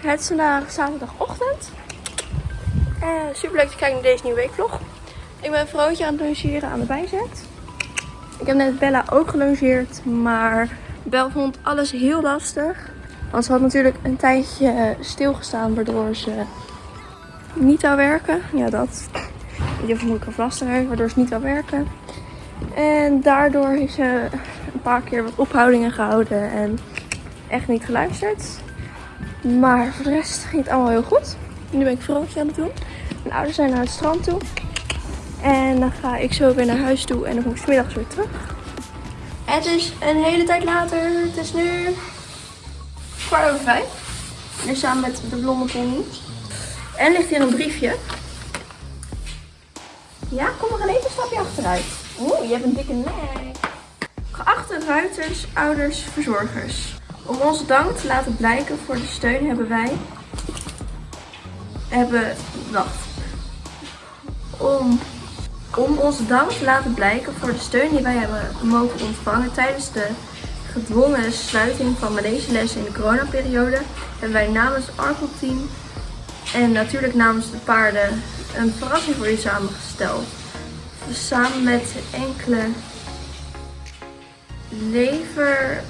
Het is vandaag zaterdagochtend. Uh, super leuk te kijken naar deze nieuwe weekvlog. Ik ben een vrouwtje aan het logeren aan de bijzet. Ik heb net Bella ook gelongeerd, maar Bel vond alles heel lastig. Want ze had natuurlijk een tijdje stilgestaan waardoor ze niet zou werken. Ja, dat. Die vermoedelijk een lastig waardoor ze niet zou werken. En daardoor heeft ze een paar keer wat ophoudingen gehouden en echt niet geluisterd. Maar voor de rest ging het allemaal heel goed. Nu ben ik vrolijk aan het doen. Mijn ouders zijn naar het strand toe. En dan ga ik zo weer naar huis toe en dan kom ik smiddags weer terug. Het is een hele tijd later. Het is nu kwart over vijf. Nu samen met de blonde pony. En ligt hier een briefje. Ja, kom maar even een stapje achteruit. Oeh, je hebt een dikke nek. Geachte ruiters, ouders, verzorgers. Om onze dank te laten blijken voor de steun hebben wij... Hebben... Wacht. Om, om onze dank te laten blijken voor de steun die wij hebben mogen ontvangen tijdens de gedwongen sluiting van manegelessen in de coronaperiode, hebben wij namens Arco Team en natuurlijk namens de paarden een verrassing voor je samengesteld. Samen met enkele lever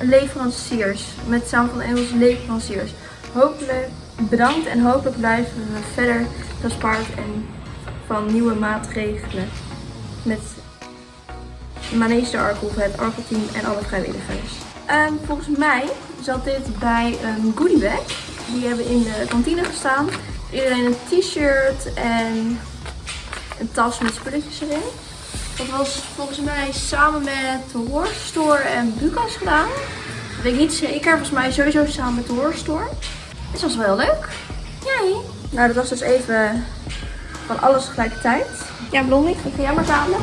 leveranciers. Met samen van Engels leveranciers. Hopelijk bedankt en hopelijk blijven we verder gespaard en van nieuwe maatregelen. Met Manege de Arkel, het Arkelteam en alle vrijwilligers. Um, volgens mij zat dit bij een goodiebag. Die hebben in de kantine gestaan. Iedereen een t-shirt en een tas met spulletjes erin. Dat was volgens mij samen met de Horror en Bukas gedaan. Dat weet ik niet zeker. Volgens mij sowieso samen met de. Dus dat was wel heel leuk. Jij? Nou, dat was dus even van alles tegelijkertijd. Ja, Blondie, ik ga jij maar talen.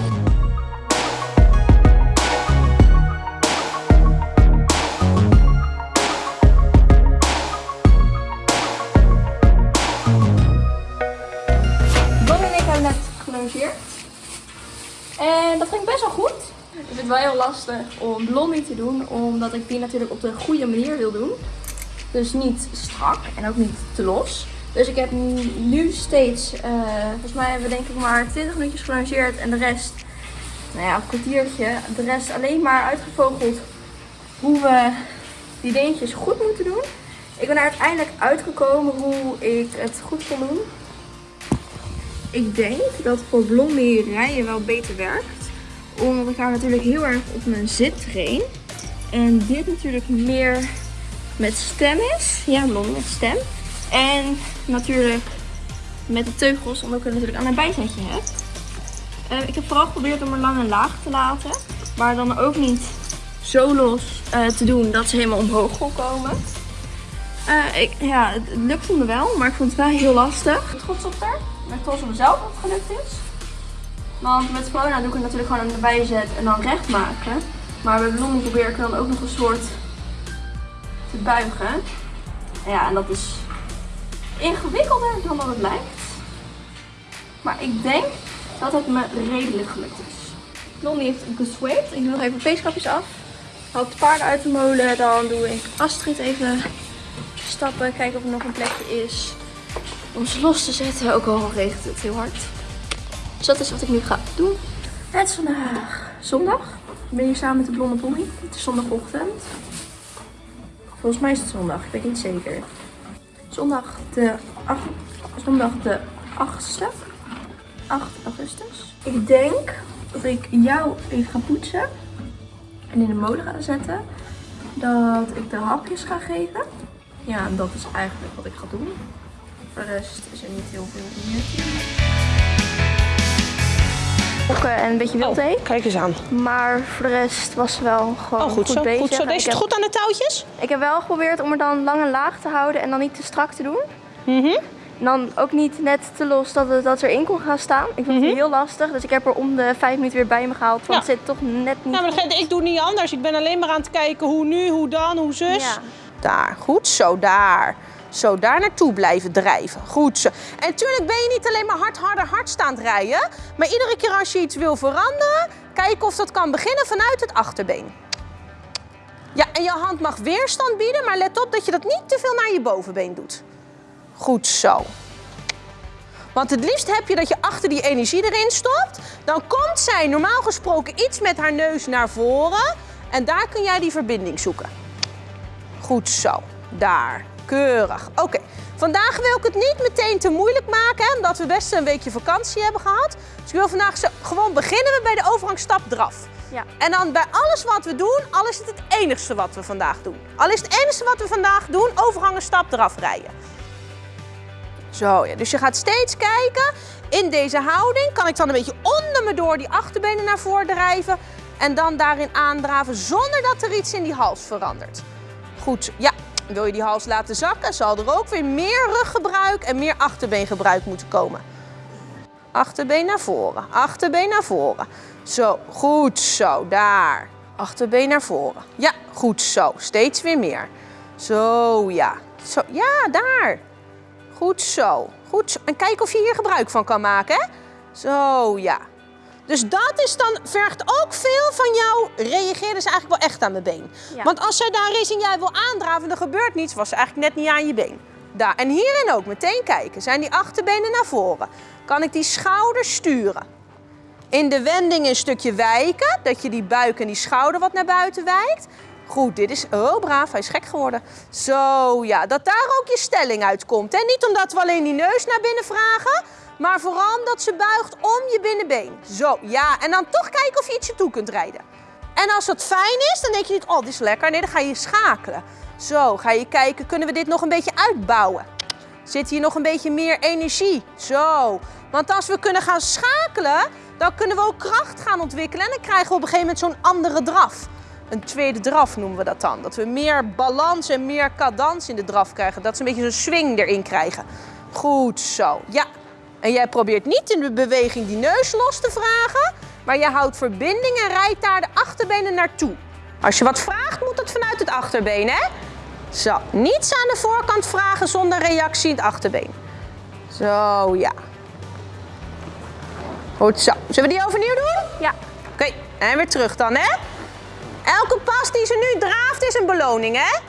En dat ging best wel goed. Het wel heel lastig om blondie te doen, omdat ik die natuurlijk op de goede manier wil doen. Dus niet strak en ook niet te los. Dus ik heb nu steeds, uh, volgens mij hebben we denk ik maar 20 minuutjes gelanceerd en de rest, nou ja, een kwartiertje. De rest alleen maar uitgevogeld hoe we die dingetjes goed moeten doen. Ik ben er uiteindelijk uitgekomen hoe ik het goed kon doen. Ik denk dat voor blondie rijden wel beter werkt. Omdat ik haar natuurlijk heel erg op mijn zit train. En dit natuurlijk meer met stem is. Ja, blondie met stem. En natuurlijk met de teugels, omdat ik er natuurlijk aan een bijzetje heb. Uh, ik heb vooral geprobeerd om er lang en laag te laten. Maar dan ook niet zo los uh, te doen dat ze helemaal omhoog kon komen. Uh, ik, ja, het lukte me wel, maar ik vond het wel heel lastig. Trots op haar ben trots op mezelf dat het gelukt is. Want met corona doe ik het natuurlijk gewoon erbij zetten en dan recht maken. Maar bij bloemen probeer ik dan ook nog een soort te buigen. Ja, en dat is ingewikkelder dan dat het lijkt. Maar ik denk dat het me redelijk gelukt is. Blondie heeft gesweept. Ik doe nog even peeskapjes af. Haal de paarden uit de molen. Dan doe ik Astrid even stappen. Kijken of er nog een plekje is om ze los te zetten. Ook al regent het heel hard. Dus dat is wat ik nu ga doen. Het is vandaag zondag. Ik ben hier samen met de blonde pony. Het is zondagochtend. Volgens mij is het zondag. Ik weet niet zeker. Zondag de, 8, zondag de 8e. 8 augustus. Ik denk dat ik jou even ga poetsen. En in de molen ga zetten. Dat ik de hapjes ga geven. Ja, en dat is eigenlijk wat ik ga doen. Voor de rest is er niet heel veel meer. En een beetje wildthee. Oh, kijk eens aan. Maar voor de rest was ze wel gewoon oh, goed, goed zo, bezig. Goed zo. Deze het goed aan de touwtjes? Ik heb wel geprobeerd om er dan lang en laag te houden en dan niet te strak te doen. Mm -hmm. dan ook niet net te los dat het dat erin kon gaan staan. Ik vond het mm -hmm. heel lastig, dus ik heb er om de vijf minuten weer bij me gehaald. Want ja. het zit toch net niet Ja, maar ik doe niet anders. Ik ben alleen maar aan het kijken hoe nu, hoe dan, hoe zus. Ja. Daar, goed zo, daar. Zo, daar naartoe blijven drijven. Goed zo. En natuurlijk ben je niet alleen maar hard, harder, hard staan rijden. Maar iedere keer als je iets wil veranderen, kijk of dat kan beginnen vanuit het achterbeen. Ja, en je hand mag weerstand bieden, maar let op dat je dat niet te veel naar je bovenbeen doet. Goed zo. Want het liefst heb je dat je achter die energie erin stopt. Dan komt zij normaal gesproken iets met haar neus naar voren. En daar kun jij die verbinding zoeken. Goed zo. Daar. Keurig. Oké. Vandaag wil ik het niet meteen te moeilijk maken, hè, omdat we best een weekje vakantie hebben gehad. Dus ik wil vandaag zo, gewoon beginnen we bij de overgangsstap draf. Ja. En dan bij alles wat we doen, al is het het enigste wat we vandaag doen. Al is het enigste wat we vandaag doen, overgangen stap eraf rijden. Zo, ja. Dus je gaat steeds kijken, in deze houding kan ik dan een beetje onder me door die achterbenen naar voren drijven. En dan daarin aandraven zonder dat er iets in die hals verandert. Goed, ja. Wil je die hals laten zakken, zal er ook weer meer ruggebruik en meer achterbeengebruik moeten komen. Achterbeen naar voren, achterbeen naar voren. Zo, goed zo, daar. Achterbeen naar voren. Ja, goed zo. Steeds weer meer. Zo, ja. Zo, ja, daar. Goed zo. Goed zo. En kijk of je hier gebruik van kan maken, hè? Zo, ja. Dus dat is dan, vergt ook veel van jou. Reageer dus eigenlijk wel echt aan mijn been. Ja. Want als zij daar is en jij wil aandraven en er gebeurt niets, was ze eigenlijk net niet aan je been. Daar. En hierin ook meteen kijken. Zijn die achterbenen naar voren? Kan ik die schouders sturen? In de wending een stukje wijken, dat je die buik en die schouder wat naar buiten wijkt. Goed, dit is, oh braaf, hij is gek geworden. Zo, ja, dat daar ook je stelling uitkomt. Hè? Niet omdat we alleen die neus naar binnen vragen, maar vooral omdat ze buigt om je binnenbeen. Zo, ja, en dan toch kijken of je ietsje toe kunt rijden. En als dat fijn is, dan denk je niet, oh, dit is lekker. Nee, dan ga je schakelen. Zo, ga je kijken, kunnen we dit nog een beetje uitbouwen? Zit hier nog een beetje meer energie? Zo. Want als we kunnen gaan schakelen, dan kunnen we ook kracht gaan ontwikkelen. En dan krijgen we op een gegeven moment zo'n andere draf. Een tweede draf noemen we dat dan. Dat we meer balans en meer cadans in de draf krijgen. Dat ze een beetje zo'n swing erin krijgen. Goed zo. Ja. En jij probeert niet in de beweging die neus los te vragen. Maar je houdt verbinding en rijdt daar de achterbenen naartoe. Als je wat vraagt, moet het vanuit het achterbeen, hè? Zo, niets aan de voorkant vragen zonder reactie in het achterbeen. Zo, ja. Goed zo. Zullen we die overnieuw doen? Ja. Oké, en weer terug dan, hè? Elke pas die ze nu draaft is een beloning, hè?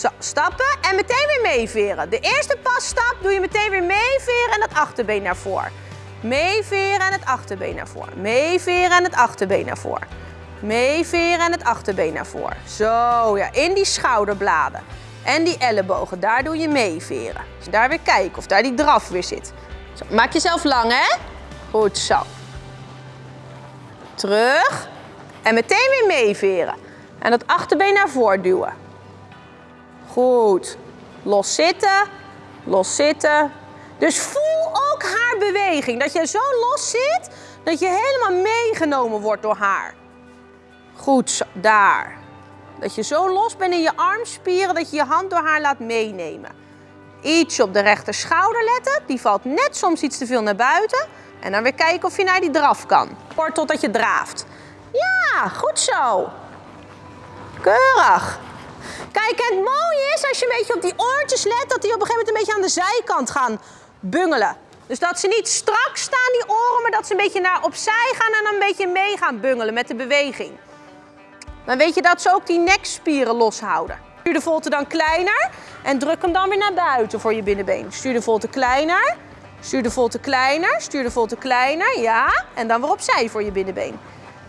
Zo, stappen en meteen weer meeveren. De eerste passtap doe je meteen weer meeveren en het achterbeen naar voren. Meeveren en het achterbeen naar voren. Meeveren en het achterbeen naar voren. Meeveren en het achterbeen naar voren. Zo, ja, in die schouderbladen. En die ellebogen, daar doe je meeveren. Dus daar weer kijken of daar die draf weer zit. Zo, maak jezelf lang, hè? Goed zo. Terug. En meteen weer meeveren. En dat achterbeen naar voren duwen. Goed. Los zitten. Los zitten. Dus voel ook haar beweging. Dat je zo los zit, dat je helemaal meegenomen wordt door haar. Goed. Daar. Dat je zo los bent in je armspieren, dat je je hand door haar laat meenemen. Iets op de rechter schouder letten. Die valt net soms iets te veel naar buiten. En dan weer kijken of je naar die draf kan. Kort totdat je draaft. Ja, goed zo. Keurig. Kijk, het mooie is als je een beetje op die oortjes let, dat die op een gegeven moment een beetje aan de zijkant gaan bungelen. Dus dat ze niet strak staan, die oren, maar dat ze een beetje naar opzij gaan en dan een beetje mee gaan bungelen met de beweging. Dan weet je dat ze ook die nekspieren loshouden. Stuur de volte dan kleiner en druk hem dan weer naar buiten voor je binnenbeen. Stuur de volte kleiner, stuur de volte kleiner, stuur de volte kleiner, ja. En dan weer opzij voor je binnenbeen.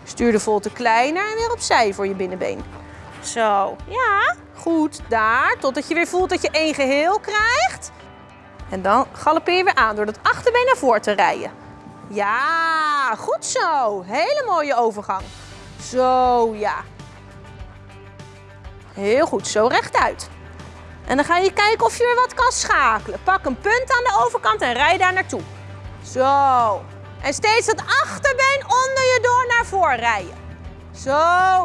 Stuur de volte kleiner en weer opzij voor je binnenbeen. Zo, ja, goed, daar. Totdat je weer voelt dat je één geheel krijgt. En dan galoppeer je weer aan door dat achterbeen naar voren te rijden. Ja, goed zo. Hele mooie overgang. Zo, ja. Heel goed, zo rechtuit. En dan ga je kijken of je weer wat kan schakelen. Pak een punt aan de overkant en rij daar naartoe. Zo. En steeds het achterbeen onder je door naar voren rijden. Zo,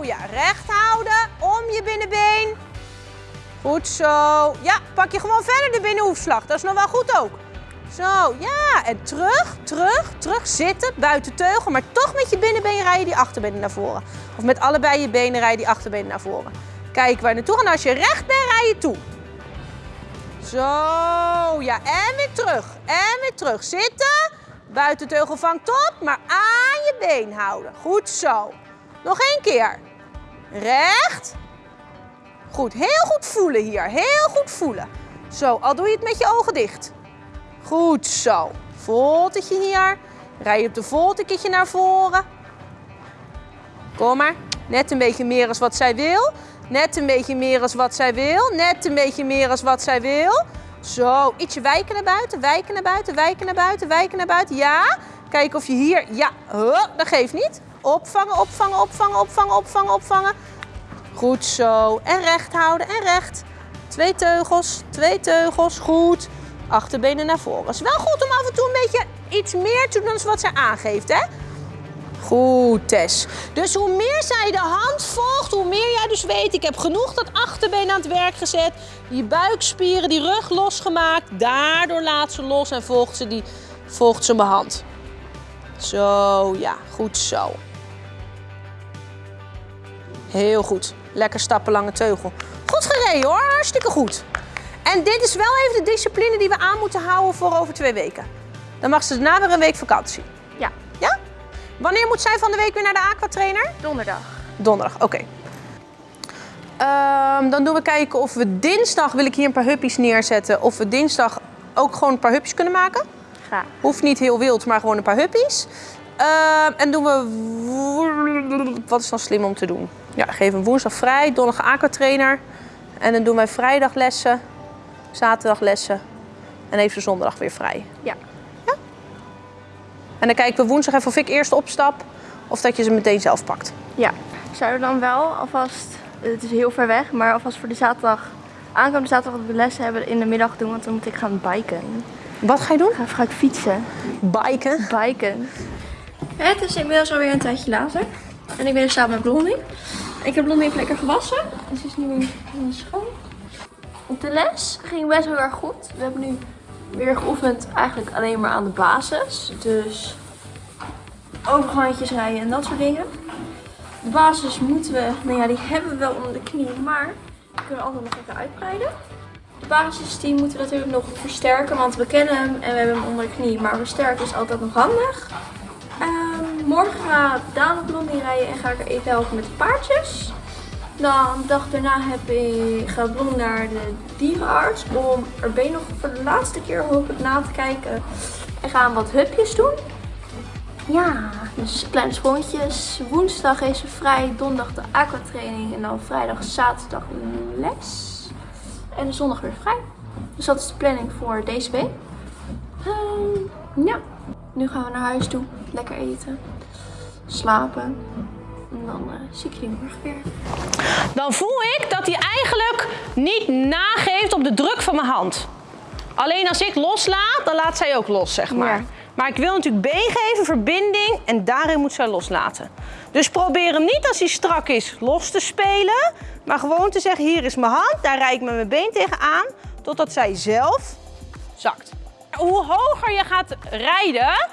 ja, recht houden, om je binnenbeen. Goed zo. Ja, pak je gewoon verder de binnenhoefslag. Dat is nog wel goed ook. Zo, ja. En terug, terug, terug zitten, buiten teugel. Maar toch met je binnenbeen rijden die achterbenen naar voren. Of met allebei je benen rijden die achterbenen naar voren. Kijk waar je naartoe. En als je recht bent, rij je toe. Zo, ja. En weer terug. En weer terug. Zitten. Buitenteugel vangt op, maar aan je been houden. Goed zo. Nog één keer. Recht. Goed, heel goed voelen hier. Heel goed voelen. Zo, al doe je het met je ogen dicht. Goed zo. Voltetje hier. Rij je op de volteketje naar voren. Kom maar. Net een beetje meer als wat zij wil. Net een beetje meer als wat zij wil. Net een beetje meer als wat zij wil. Zo, ietsje wijken naar buiten, wijken naar buiten, wijken naar buiten, wijken naar buiten. Ja, kijk of je hier... Ja, dat geeft niet. Opvangen, opvangen, opvangen, opvangen, opvangen, opvangen. Goed zo. En recht houden en recht. Twee teugels, twee teugels. Goed. Achterbenen naar voren. is wel goed om af en toe een beetje iets meer te doen dan wat zij aangeeft, hè? Goed, Tess. Dus hoe meer zij de hand volgt, hoe meer jij dus weet... ik heb genoeg dat achterbeen aan het werk gezet. Die buikspieren, die rug losgemaakt. Daardoor laat ze los en volgt ze, die, volgt ze mijn hand. Zo, ja, goed zo. Heel goed. Lekker stappen, lange teugel. Goed gereden hoor, hartstikke goed. En dit is wel even de discipline die we aan moeten houden voor over twee weken. Dan mag ze daarna weer een week vakantie. Ja, Ja? Wanneer moet zij van de week weer naar de aquatrainer? donderdag. Donderdag, oké. Ehm, dan doen we kijken of we dinsdag, wil ik hier een paar huppies neerzetten, of we dinsdag ook gewoon een paar huppies kunnen maken. Graag. Hoeft niet heel wild, maar gewoon een paar huppies. Ehm, en doen we... Wat is dan slim om te doen? Ja, geef hem woensdag vrij, donderdag aquatrainer. En dan doen wij vrijdag lessen, zaterdag lessen. En even zondag weer vrij. Ja. En dan kijken we woensdag even of ik eerst opstap of dat je ze meteen zelf pakt. Ja. Zouden we dan wel alvast, het is heel ver weg, maar alvast voor de zaterdag, aankomende zaterdag dat we les hebben in de middag doen, want dan moet ik gaan biken. Wat ga je doen? Ik ga gaan fietsen. Biken. Biken. Het is inmiddels alweer een tijdje later. En ik ben er samen met Blondie. Ik heb Blondie even lekker gewassen. En ze is nu weer schoon. Op de les ging best heel erg goed. We hebben nu weer geoefend eigenlijk alleen maar aan de basis. Dus overgangjes rijden en dat soort dingen. De basis moeten we, nou ja, die hebben we wel onder de knie, maar we kunnen altijd nog even uitbreiden. De basis moeten we natuurlijk nog versterken, want we kennen hem en we hebben hem onder de knie. Maar versterken is altijd nog handig. Morgen Daan op Blondie rijden en ga ik er even helpen met de paardjes. Dan de dag daarna heb ik, gaat Blondie naar de dierenarts om er ben nog voor de laatste keer hoop ik na te kijken. En gaan wat hupjes doen. Ja, dus kleine sprongetjes. Woensdag is ze vrij, donderdag de aquatraining en dan vrijdag, zaterdag les. En zondag weer vrij. Dus dat is de planning voor deze week. Ehm, ja, nu gaan we naar huis toe. Lekker eten. Slapen. En dan eh, zie ik jullie morgen weer. Dan voel ik dat hij eigenlijk niet nageeft op de druk van mijn hand. Alleen als ik loslaat, dan laat zij ook los, zeg maar. Ja. Maar ik wil natuurlijk been geven, verbinding en daarin moet zij loslaten. Dus probeer hem niet als hij strak is los te spelen, maar gewoon te zeggen: hier is mijn hand, daar rijd ik met mijn been tegenaan, totdat zij zelf zakt. Hoe hoger je gaat rijden,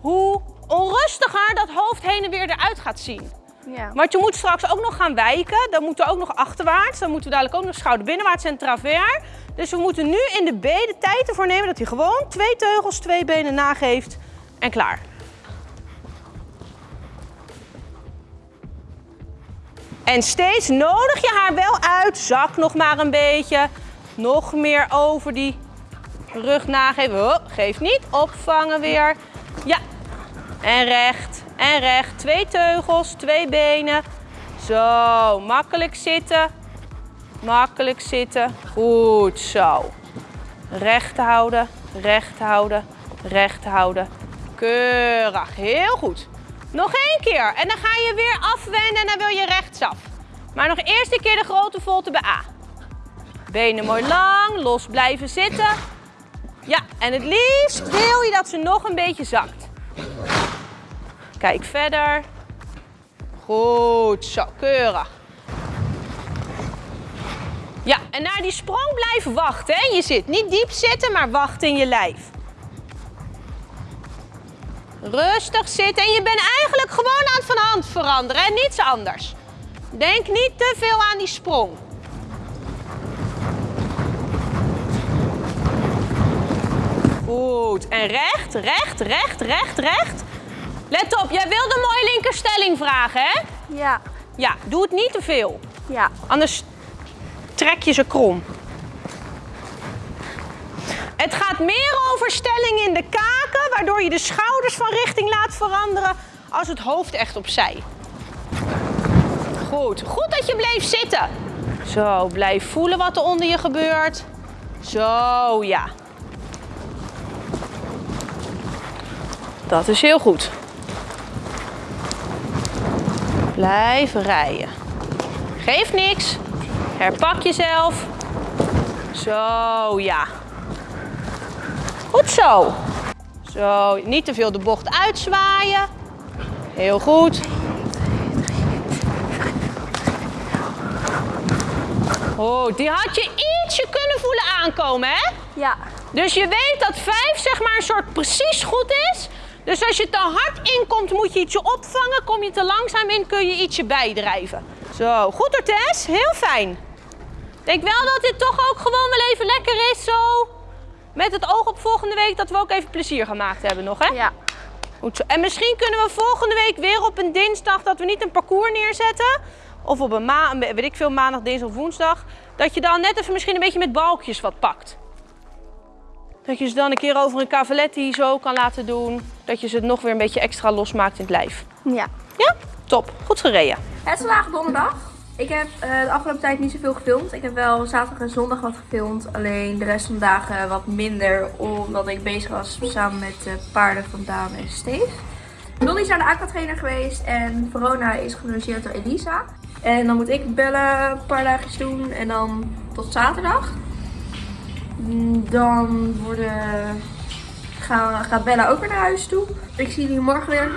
hoe onrustiger dat hoofd heen en weer eruit gaat zien. Ja. Want je moet straks ook nog gaan wijken. Dan moeten we ook nog achterwaarts. Dan moeten we dadelijk ook nog schouder binnenwaarts en travers. Dus we moeten nu in de B de tijd ervoor nemen dat hij gewoon twee teugels, twee benen nageeft. En klaar. En steeds nodig je haar wel uit. Zak nog maar een beetje. Nog meer over die rug nageven. Oh, geeft niet. Opvangen weer. Ja. En recht. En recht. Twee teugels, twee benen. Zo. Makkelijk zitten. Makkelijk zitten. Goed zo. Recht houden. Recht houden. Recht houden. Keurig. Heel goed. Nog één keer. En dan ga je weer afwenden en dan wil je rechtsaf. Maar nog eerst een keer de grote volte bij A. Benen mooi lang, los blijven zitten. Ja, en het liefst wil je dat ze nog een beetje zakt. Kijk verder. Goed, zo, keurig. Ja, en naar die sprong blijven wachten. Hè? Je zit niet diep zitten, maar wacht in je lijf. Rustig zitten en je bent eigenlijk gewoon aan het van hand veranderen en niets anders. Denk niet te veel aan die sprong. Goed, en recht, recht, recht, recht, recht. Let op, jij wilde een mooie linkerstelling vragen, hè? Ja. Ja, doe het niet te veel. Ja. Anders trek je ze krom. Het gaat meer over stelling in de kaken, waardoor je de schouders van richting laat veranderen als het hoofd echt opzij. Goed, goed dat je bleef zitten. Zo, blijf voelen wat er onder je gebeurt. Zo, ja. Dat is heel goed. Blijf rijden. Geeft niks. Herpak jezelf. Zo, ja. Goed zo. Zo, niet te veel de bocht uitzwaaien. Heel goed. Oh, die had je ietsje kunnen voelen aankomen, hè? Ja. Dus je weet dat 5 zeg maar een soort precies goed is. Dus als je te hard inkomt, moet je ietsje opvangen. Kom je te langzaam in, kun je ietsje bijdrijven. Zo, goed hoor Tess. Heel fijn. Ik denk wel dat dit toch ook gewoon wel even lekker is zo. Met het oog op volgende week dat we ook even plezier gemaakt hebben nog, hè? Ja. Goed zo. En misschien kunnen we volgende week weer op een dinsdag dat we niet een parcours neerzetten. Of op een ma weet ik veel, maandag, dinsdag of woensdag. Dat je dan net even misschien een beetje met balkjes wat pakt. Dat je ze dan een keer over een cavaletti zo kan laten doen. Dat je ze nog weer een beetje extra losmaakt in het lijf. Ja. Ja? Top. Goed gereden. Het is vandaag donderdag. Ik heb eh, de afgelopen tijd niet zoveel gefilmd. Ik heb wel zaterdag en zondag wat gefilmd. Alleen de rest van de dagen wat minder. Omdat ik bezig was samen met de paarden van Daan en Steve. Lolly is naar de aquatrainer geweest. En Verona is gelogeerd door Elisa. En dan moet ik bellen een paar dagjes doen. En dan tot zaterdag. Mm, Dan worden, gaat Bella ook weer naar huis toe. Ik zie jullie morgen weer.